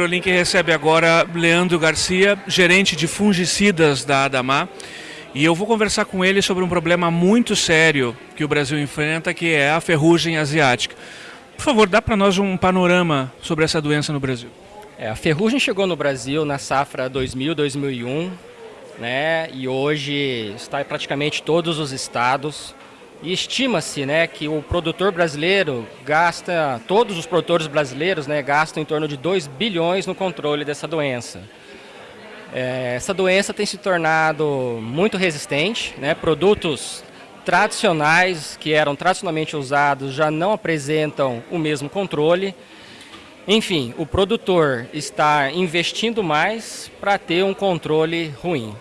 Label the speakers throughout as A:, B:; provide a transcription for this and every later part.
A: AgroLink recebe agora Leandro Garcia, gerente de fungicidas da Adamar. E eu vou conversar com ele sobre um problema muito sério que o Brasil enfrenta, que é a ferrugem asiática. Por favor, dá para nós um panorama sobre essa doença no Brasil.
B: É, a ferrugem chegou no Brasil na safra 2000-2001, né, e hoje está em praticamente todos os estados. E estima-se né, que o produtor brasileiro gasta, todos os produtores brasileiros né, gastam em torno de 2 bilhões no controle dessa doença. É, essa doença tem se tornado muito resistente, né, produtos tradicionais que eram tradicionalmente usados já não apresentam o mesmo controle. Enfim, o produtor está investindo mais para ter um controle ruim.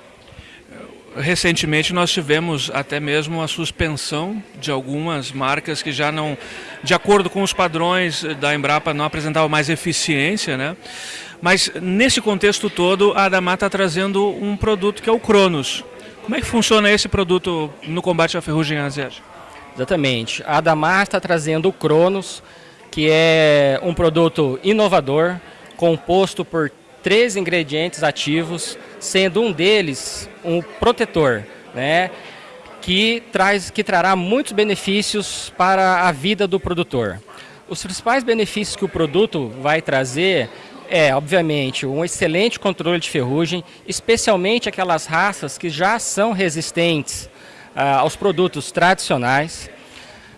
A: Recentemente nós tivemos até mesmo a suspensão de algumas marcas que já não, de acordo com os padrões da Embrapa, não apresentavam mais eficiência, né? Mas nesse contexto todo, a Adamar está trazendo um produto que é o Cronos. Como é que funciona esse produto no combate à ferrugem asiática?
B: Exatamente. A Adamar está trazendo o Cronos, que é um produto inovador, composto por três ingredientes ativos, sendo um deles um protetor, né, que, traz, que trará muitos benefícios para a vida do produtor. Os principais benefícios que o produto vai trazer é, obviamente, um excelente controle de ferrugem, especialmente aquelas raças que já são resistentes ah, aos produtos tradicionais.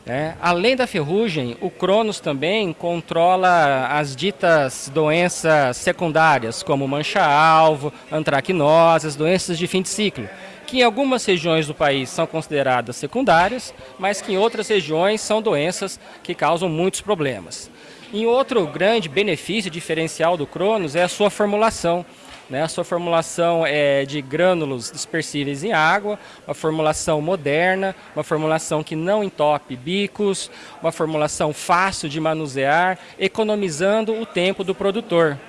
B: É, além da ferrugem, o Cronos também controla as ditas doenças secundárias, como mancha-alvo, antracnose, doenças de fim de ciclo, que em algumas regiões do país são consideradas secundárias, mas que em outras regiões são doenças que causam muitos problemas. E outro grande benefício diferencial do Cronos é a sua formulação. Né? A sua formulação é de grânulos dispersíveis em água, uma formulação moderna, uma formulação que não entope bicos, uma formulação fácil de manusear, economizando o tempo do produtor.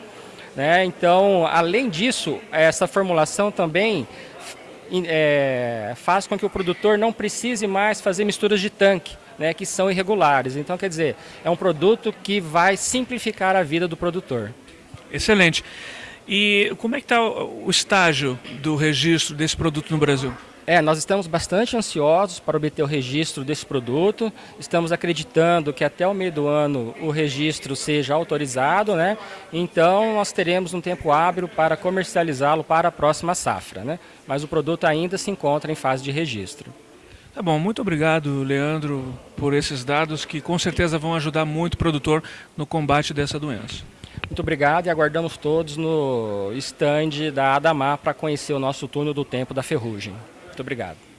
B: Né? Então, além disso, essa formulação também é, faz com que o produtor não precise mais fazer misturas de tanque, né, que são irregulares. Então, quer dizer, é um produto que vai simplificar a vida do produtor.
A: Excelente. E como é que está o estágio do registro desse produto no Brasil?
B: É, nós estamos bastante ansiosos para obter o registro desse produto. Estamos acreditando que até o meio do ano o registro seja autorizado, né? Então nós teremos um tempo hábil para comercializá-lo para a próxima safra, né? Mas o produto ainda se encontra em fase de registro.
A: Tá bom, muito obrigado, Leandro, por esses dados que com certeza vão ajudar muito o produtor no combate dessa doença.
B: Muito obrigado e aguardamos todos no stand da Adamar para conhecer o nosso túnel do tempo da ferrugem. Muito obrigado.